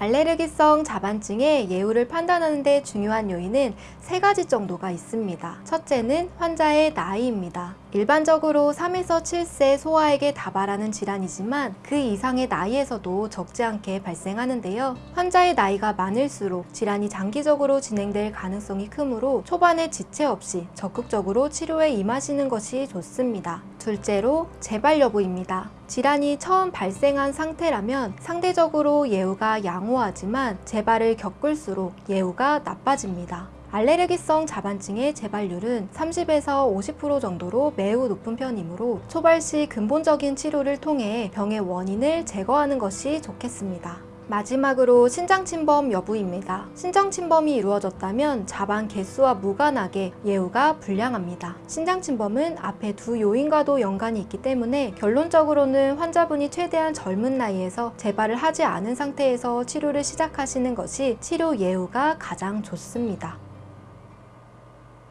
알레르기성 자반증의 예후를 판단하는 데 중요한 요인은 세 가지 정도가 있습니다. 첫째는 환자의 나이입니다. 일반적으로 3에서 7세 소아에게 다발하는 질환이지만 그 이상의 나이에서도 적지 않게 발생하는데요. 환자의 나이가 많을수록 질환이 장기적으로 진행될 가능성이 크므로 초반에 지체 없이 적극적으로 치료에 임하시는 것이 좋습니다. 둘째로 재발 여부입니다. 질환이 처음 발생한 상태라면 상대적으로 예후가 양호하지만 재발을 겪을수록 예후가 나빠집니다. 알레르기성 자반증의 재발률은 30에서 50% 정도로 매우 높은 편이므로 초발 시 근본적인 치료를 통해 병의 원인을 제거하는 것이 좋겠습니다. 마지막으로 신장 침범 여부입니다. 신장 침범이 이루어졌다면 자반 개수와 무관하게 예후가 불량합니다. 신장 침범은 앞에 두 요인과도 연관이 있기 때문에 결론적으로는 환자분이 최대한 젊은 나이에서 재발을 하지 않은 상태에서 치료를 시작하시는 것이 치료 예후가 가장 좋습니다.